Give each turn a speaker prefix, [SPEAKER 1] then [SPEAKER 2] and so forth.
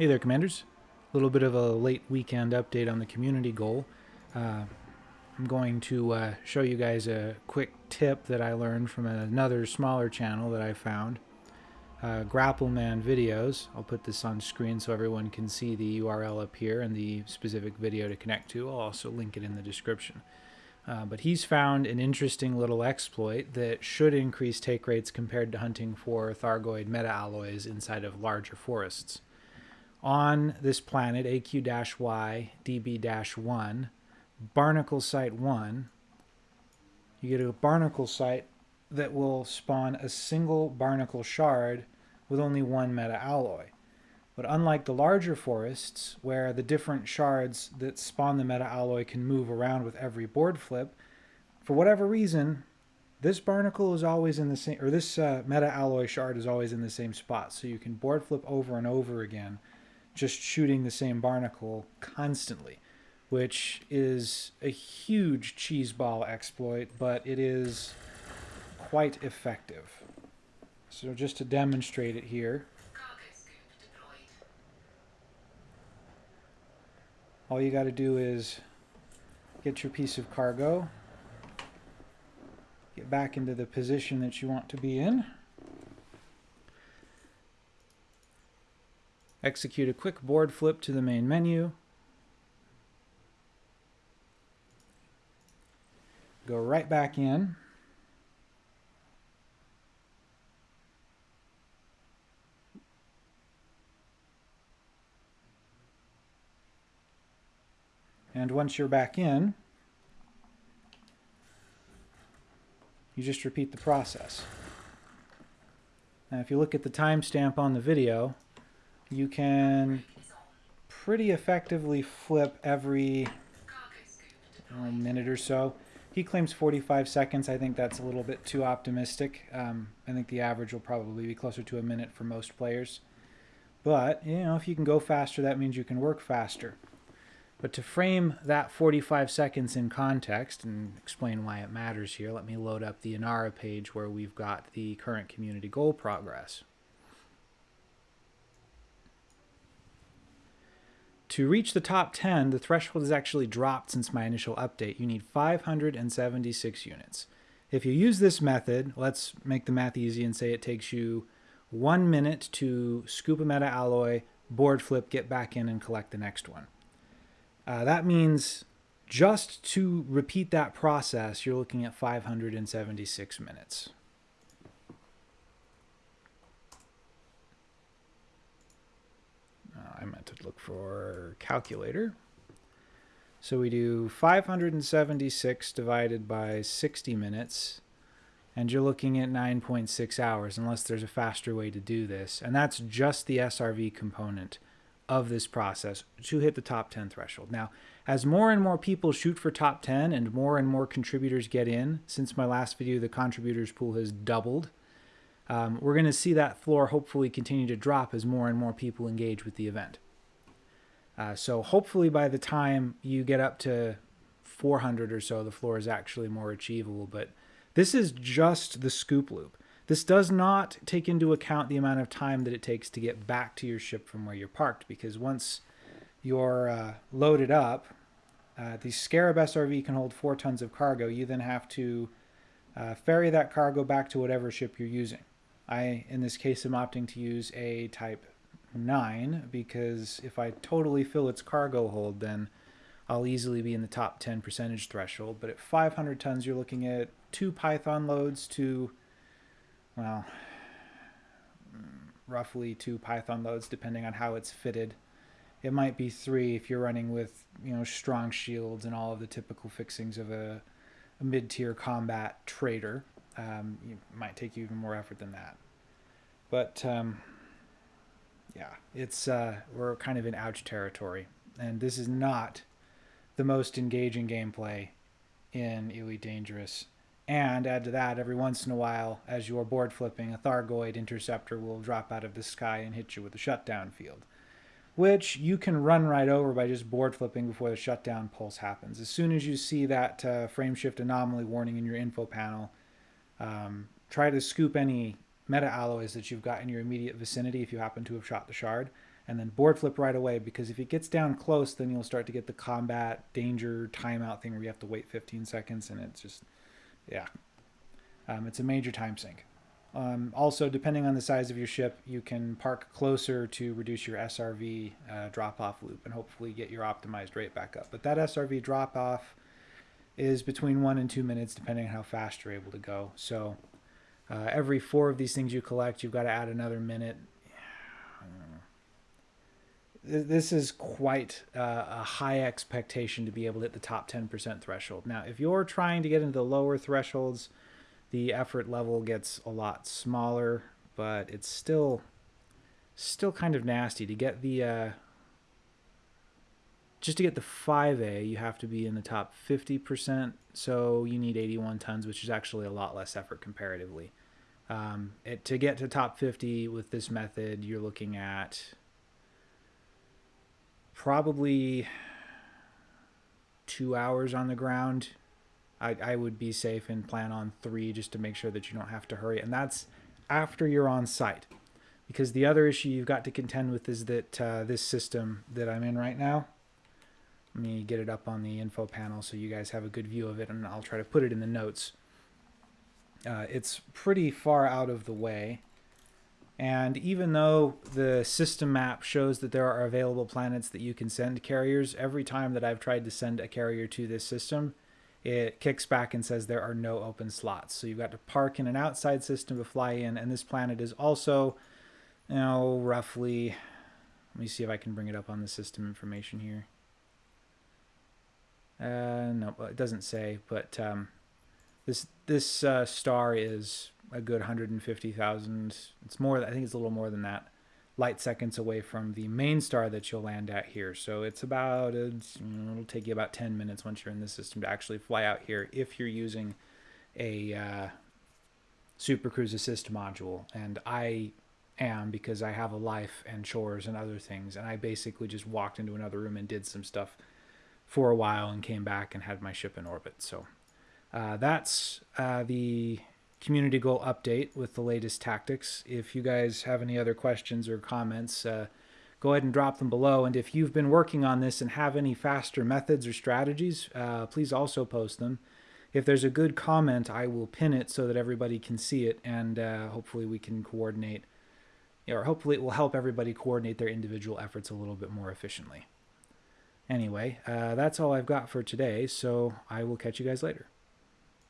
[SPEAKER 1] Hey there, Commanders. A little bit of a late weekend update on the community goal. Uh, I'm going to uh, show you guys a quick tip that I learned from another smaller channel that I found. Uh, Grappleman videos. I'll put this on screen so everyone can see the URL up here and the specific video to connect to. I'll also link it in the description. Uh, but he's found an interesting little exploit that should increase take rates compared to hunting for Thargoid meta-alloys inside of larger forests. On this planet, AQ-Y DB-1, Barnacle Site 1, you get a barnacle site that will spawn a single barnacle shard with only one meta-alloy. But unlike the larger forests, where the different shards that spawn the meta-alloy can move around with every board flip, for whatever reason, this barnacle is always in the same, or this uh, meta-alloy shard is always in the same spot. So you can board flip over and over again, just shooting the same barnacle constantly, which is a huge cheeseball exploit, but it is quite effective. So just to demonstrate it here, all you got to do is get your piece of cargo, get back into the position that you want to be in, execute a quick board flip to the main menu, go right back in, And once you're back in, you just repeat the process. Now if you look at the timestamp on the video, you can pretty effectively flip every minute or so. He claims 45 seconds. I think that's a little bit too optimistic. Um, I think the average will probably be closer to a minute for most players. But, you know, if you can go faster, that means you can work faster. But to frame that 45 seconds in context and explain why it matters here, let me load up the Inara page where we've got the current community goal progress. To reach the top 10, the threshold has actually dropped since my initial update. You need 576 units. If you use this method, let's make the math easy and say it takes you one minute to scoop a meta alloy, board flip, get back in and collect the next one. Uh, that means just to repeat that process, you're looking at 576 minutes. Uh, I meant to look for calculator. So we do 576 divided by 60 minutes, and you're looking at 9.6 hours, unless there's a faster way to do this. And that's just the SRV component of this process to hit the top 10 threshold. Now, as more and more people shoot for top 10 and more and more contributors get in, since my last video, the contributors pool has doubled, um, we're going to see that floor hopefully continue to drop as more and more people engage with the event. Uh, so hopefully by the time you get up to 400 or so, the floor is actually more achievable. But this is just the scoop loop. This does not take into account the amount of time that it takes to get back to your ship from where you're parked, because once you're uh, loaded up, uh, the Scarab SRV can hold four tons of cargo. You then have to uh, ferry that cargo back to whatever ship you're using. I, in this case, am opting to use a Type 9 because if I totally fill its cargo hold, then I'll easily be in the top 10 percentage threshold. But at 500 tons, you're looking at two Python loads to well, roughly two Python loads depending on how it's fitted. It might be three if you're running with you know strong shields and all of the typical fixings of a, a mid-tier combat trader. Um, it might take you even more effort than that. But um, yeah, it's uh, we're kind of in ouch territory, and this is not the most engaging gameplay in Elite Dangerous. And add to that, every once in a while, as you're board flipping, a Thargoid interceptor will drop out of the sky and hit you with a shutdown field, which you can run right over by just board flipping before the shutdown pulse happens. As soon as you see that uh, frame shift anomaly warning in your info panel, um, try to scoop any meta alloys that you've got in your immediate vicinity if you happen to have shot the shard, and then board flip right away because if it gets down close, then you'll start to get the combat danger timeout thing where you have to wait 15 seconds, and it's just, yeah, um, it's a major time sink. Um, also, depending on the size of your ship, you can park closer to reduce your SRV uh, drop off loop and hopefully get your optimized rate back up. But that SRV drop off is between one and two minutes, depending on how fast you're able to go. So uh, every four of these things you collect, you've got to add another minute. This is quite uh, a high expectation to be able to hit the top 10% threshold. Now, if you're trying to get into the lower thresholds, the effort level gets a lot smaller, but it's still still kind of nasty to get the uh, just to get the 5A, you have to be in the top 50%. So you need 81 tons, which is actually a lot less effort comparatively. Um, it, to get to top 50 with this method, you're looking at probably two hours on the ground. I, I would be safe and plan on three just to make sure that you don't have to hurry. And that's after you're on site. Because the other issue you've got to contend with is that uh, this system that I'm in right now, let me get it up on the info panel so you guys have a good view of it, and I'll try to put it in the notes. Uh, it's pretty far out of the way. And even though the system map shows that there are available planets that you can send carriers, every time that I've tried to send a carrier to this system, it kicks back and says there are no open slots. So you've got to park in an outside system to fly in. And this planet is also, you know, roughly, let me see if I can bring it up on the system information here. Uh, no, it doesn't say, but um, this this uh, star is a good 150,000. It's more. I think it's a little more than that. Light seconds away from the main star that you'll land at here. So it's about it's, it'll take you about 10 minutes once you're in the system to actually fly out here if you're using a uh, Super Cruise Assist module. And I am because I have a life and chores and other things. And I basically just walked into another room and did some stuff for a while and came back and had my ship in orbit. So uh, that's uh, the community goal update with the latest tactics. If you guys have any other questions or comments, uh, go ahead and drop them below. And if you've been working on this and have any faster methods or strategies, uh, please also post them. If there's a good comment, I will pin it so that everybody can see it, and uh, hopefully we can coordinate, or hopefully it will help everybody coordinate their individual efforts a little bit more efficiently. Anyway, uh, that's all I've got for today, so I will catch you guys later.